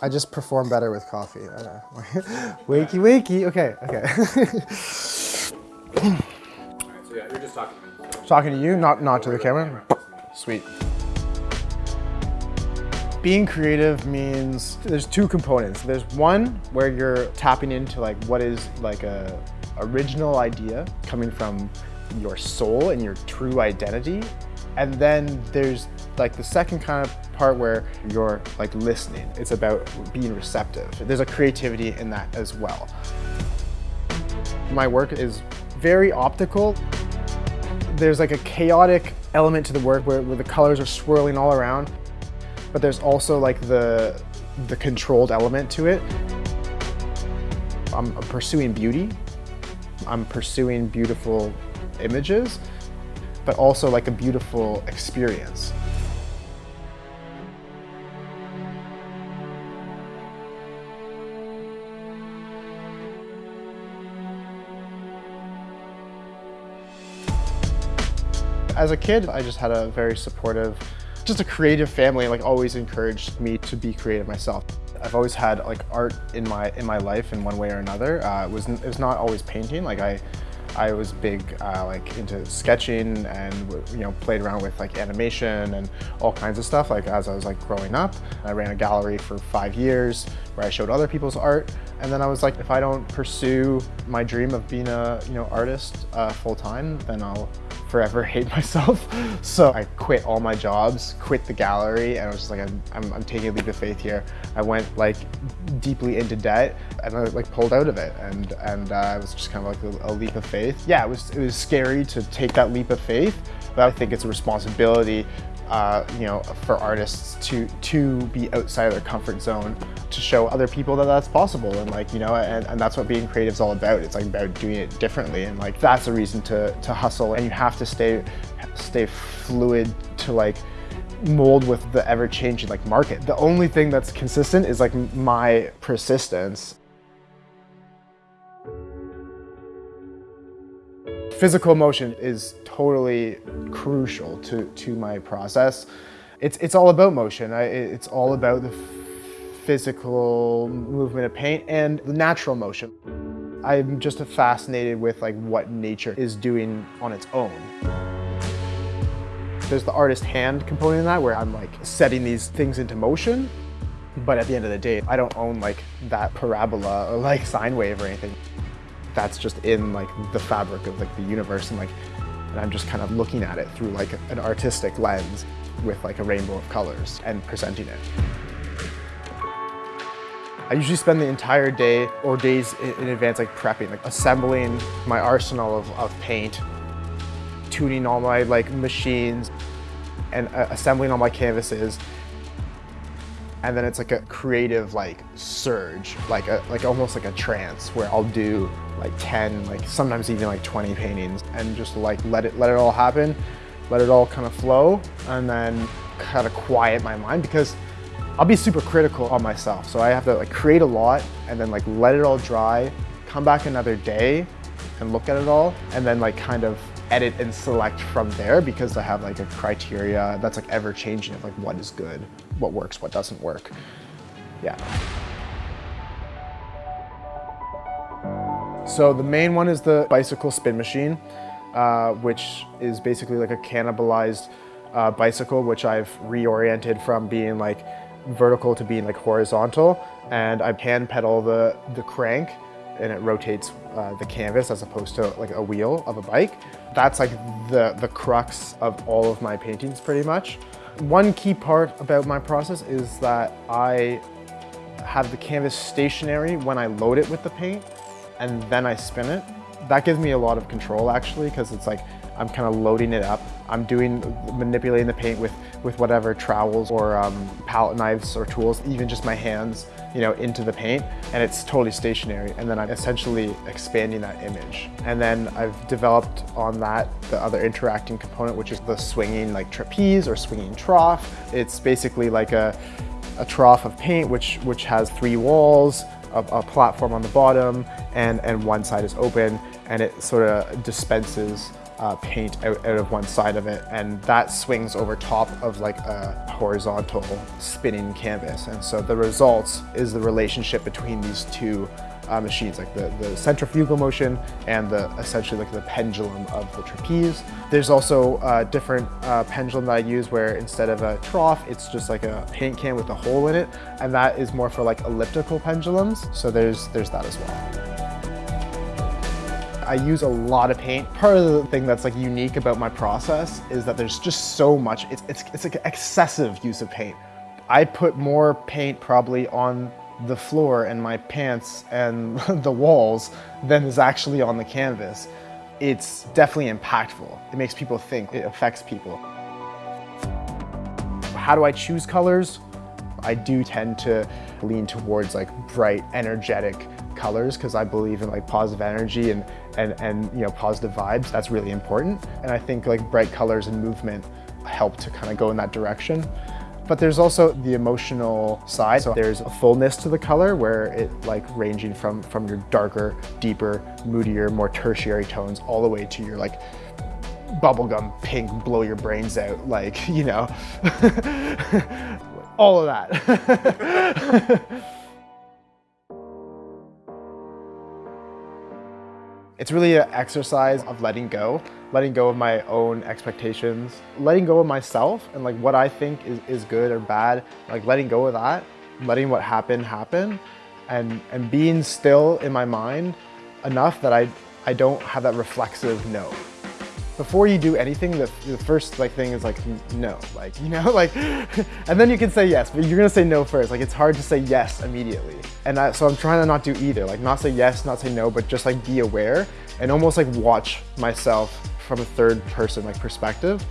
I just perform better with coffee. I know. wakey, wakey. Okay, okay. So yeah, you're just talking to me. Talking to you, not not to the camera. Sweet. Being creative means there's two components. There's one where you're tapping into like what is like a original idea coming from your soul and your true identity. And then there's like the second kind of part where you're like listening. It's about being receptive. There's a creativity in that as well. My work is very optical. There's like a chaotic element to the work where, where the colors are swirling all around, but there's also like the, the controlled element to it. I'm pursuing beauty. I'm pursuing beautiful images, but also like a beautiful experience. As a kid, I just had a very supportive, just a creative family, like always encouraged me to be creative myself. I've always had like art in my in my life in one way or another. Uh, it was it was not always painting. Like I I was big uh, like into sketching and you know played around with like animation and all kinds of stuff like as I was like growing up. I ran a gallery for five years where I showed other people's art and then I was like if I don't pursue my dream of being a you know artist uh, full time then I'll forever hate myself. So I quit all my jobs, quit the gallery, and I was just like, I'm, I'm, I'm, taking a leap of faith here. I went like deeply into debt and I like pulled out of it. And, and uh, it was just kind of like a, a leap of faith. Yeah, it was, it was scary to take that leap of faith, but I think it's a responsibility uh, you know, for artists to to be outside of their comfort zone, to show other people that that's possible, and like you know, and, and that's what being creative is all about. It's like about doing it differently, and like that's a reason to to hustle, and you have to stay stay fluid to like mold with the ever-changing like market. The only thing that's consistent is like my persistence. Physical motion is totally crucial to, to my process. It's, it's all about motion. I, it's all about the physical movement of paint and the natural motion. I'm just fascinated with like what nature is doing on its own. There's the artist hand component in that where I'm like setting these things into motion. But at the end of the day, I don't own like that parabola or like sine wave or anything that's just in like the fabric of like the universe and like and I'm just kind of looking at it through like an artistic lens with like a rainbow of colors and presenting it. I usually spend the entire day or days in advance like prepping, like assembling my arsenal of, of paint, tuning all my like machines and uh, assembling all my canvases. And then it's like a creative like surge, like a like almost like a trance where I'll do like 10, like sometimes even like 20 paintings and just like let it let it all happen, let it all kind of flow and then kind of quiet my mind because I'll be super critical on myself. So I have to like create a lot and then like let it all dry, come back another day and look at it all and then like kind of edit and select from there because I have like a criteria that's like ever changing of like what is good, what works, what doesn't work. Yeah. So the main one is the bicycle spin machine, uh, which is basically like a cannibalized uh, bicycle, which I've reoriented from being like vertical to being like horizontal. And I hand pedal the, the crank and it rotates uh, the canvas as opposed to like a wheel of a bike. That's like the, the crux of all of my paintings pretty much. One key part about my process is that I have the canvas stationary when I load it with the paint and then I spin it. That gives me a lot of control actually because it's like I'm kind of loading it up. I'm doing, manipulating the paint with, with whatever trowels or um, palette knives or tools, even just my hands, you know, into the paint and it's totally stationary. And then I'm essentially expanding that image. And then I've developed on that the other interacting component, which is the swinging like trapeze or swinging trough. It's basically like a, a trough of paint, which, which has three walls, a, a platform on the bottom, and, and one side is open, and it sort of dispenses uh, paint out, out of one side of it and that swings over top of like a horizontal spinning canvas. And so the results is the relationship between these two uh, machines, like the, the centrifugal motion and the essentially like the pendulum of the trapeze. There's also a different uh, pendulum that I use where instead of a trough, it's just like a paint can with a hole in it. And that is more for like elliptical pendulums. So there's, there's that as well. I use a lot of paint. Part of the thing that's like unique about my process is that there's just so much, it's, it's, it's like excessive use of paint. I put more paint probably on the floor and my pants and the walls than is actually on the canvas. It's definitely impactful. It makes people think, it affects people. How do I choose colors? I do tend to lean towards like bright, energetic colors because I believe in like positive energy and, and, and you know positive vibes. That's really important. And I think like bright colors and movement help to kind of go in that direction. But there's also the emotional side. So there's a fullness to the color where it like ranging from, from your darker, deeper, moodier, more tertiary tones all the way to your like bubblegum pink, blow your brains out, like, you know, all of that. It's really an exercise of letting go, letting go of my own expectations, letting go of myself and like what I think is, is good or bad, like letting go of that, letting what happened happen and, and being still in my mind enough that I, I don't have that reflexive no before you do anything, the, the first like thing is like no, like, you know, like, and then you can say yes, but you're gonna say no first. Like it's hard to say yes immediately. And I, so I'm trying to not do either, like not say yes, not say no, but just like be aware and almost like watch myself from a third person like perspective.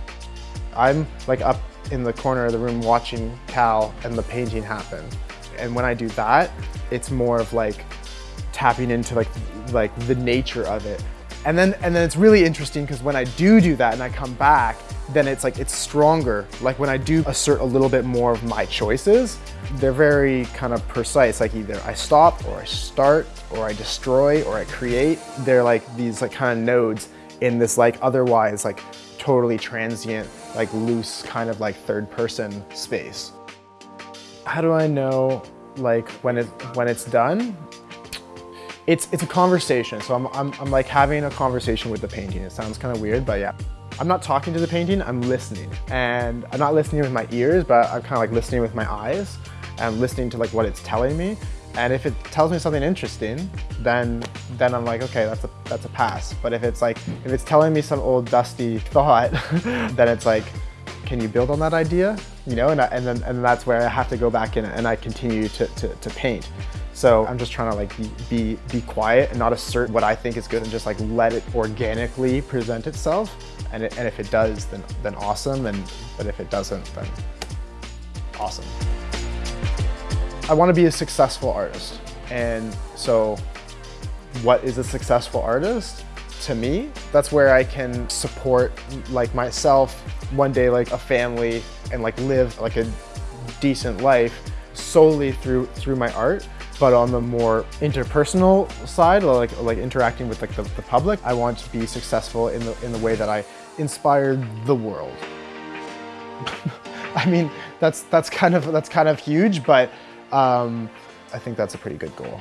I'm like up in the corner of the room watching Cal and the painting happen. And when I do that, it's more of like tapping into like like the nature of it and then, and then it's really interesting because when I do do that and I come back, then it's like, it's stronger. Like when I do assert a little bit more of my choices, they're very kind of precise. Like either I stop or I start or I destroy or I create. They're like these like kind of nodes in this like otherwise like totally transient, like loose kind of like third person space. How do I know like when it when it's done? It's, it's a conversation. So I'm, I'm, I'm like having a conversation with the painting. It sounds kind of weird, but yeah. I'm not talking to the painting, I'm listening. And I'm not listening with my ears, but I'm kind of like listening with my eyes and listening to like what it's telling me. And if it tells me something interesting, then then I'm like, okay, that's a that's a pass. But if it's like if it's telling me some old dusty thought, then it's like, can you build on that idea? You know, and, I, and then and that's where I have to go back in and I continue to, to, to paint. So I'm just trying to like be, be, quiet and not assert what I think is good and just like let it organically present itself. And, it, and if it does, then, then awesome. And, but if it doesn't, then awesome. I want to be a successful artist. And so what is a successful artist? To me, that's where I can support like myself, one day like a family and like live like a decent life solely through through my art. But on the more interpersonal side, like like interacting with like the, the public, I want to be successful in the in the way that I inspired the world. I mean, that's that's kind of that's kind of huge, but um, I think that's a pretty good goal.